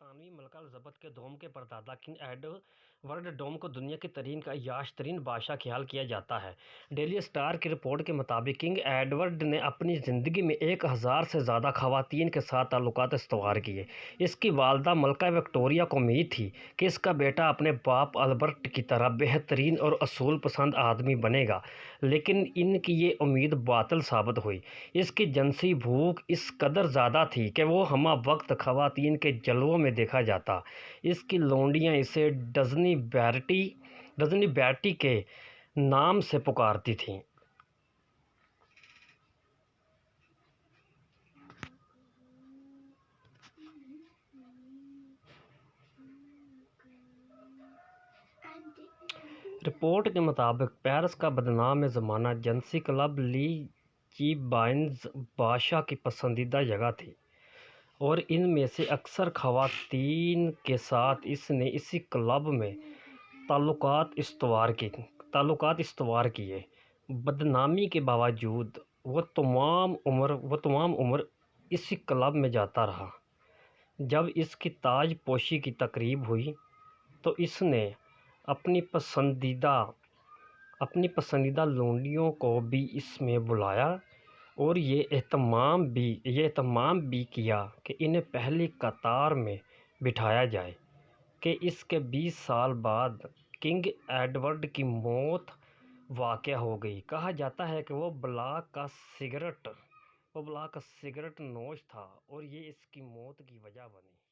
برطانوی ملکہ الزبتھ کے دوم کے پردادا کنگ ایڈورڈ دوم کو دنیا کے ترین کا عیاش ترین بادشاہ خیال کیا جاتا ہے۔ ڈیلی اسٹار کی رپورٹ کے مطابق کنگ ایڈورڈ نے اپنی زندگی میں ایک ہزار سے زیادہ خواتین کے ساتھ تعلقات استوار کیے۔ اس کی والدہ ملکہ وکٹوریہ کو امید تھی کہ اس کا بیٹا اپنے باپ البرٹ کی طرح بہترین اور اصول پسند آدمی بنے گا، لیکن ان کی یہ امید باطل ثابت ہوئی۔ اس کی جنسی بھوک اس قدر زیادہ تھی کہ وہ ہمہ وقت خواتین کے جلووں میں دیکھا جاتا۔ اس کی لونڈیاں اسے ڈزنی بیٹی ڈزنی بیٹی کے نام سے پکارتی تھیں۔ رپورٹ کے مطابق، پیرس کا بدنام زمانہ جنسی کلب لی جی چیبائنز بادشاہ کی پسندیدہ جگہ تھی۔ اور ان میں سے اکثر خواتین کے ساتھ اس نے اسی کلب میں تعلقات استوار کی تعلقات استوار کیے۔ بدنامی کے باوجود وہ تمام عمر وہ تمام عمر اسی کلب میں جاتا رہا۔ جب اس کی تاج پوشی کی تقریب ہوئی تو اس نے اپنی پسندیدہ لونڈیوں کو بھی اس میں بلایا۔ اور یہ اہتمام بھی، یہ اہتمام بھی کیا کہ انہیں پہلی قطار میں بٹھایا جائے کہ اس کے بیس سال بعد کنگ ایڈورڈ کی موت واقع ہو گئی۔ کہا جاتا ہے کہ وہ بلاک کا سگریٹ نوش تھا اور یہ اس کی موت کی وجہ بنی۔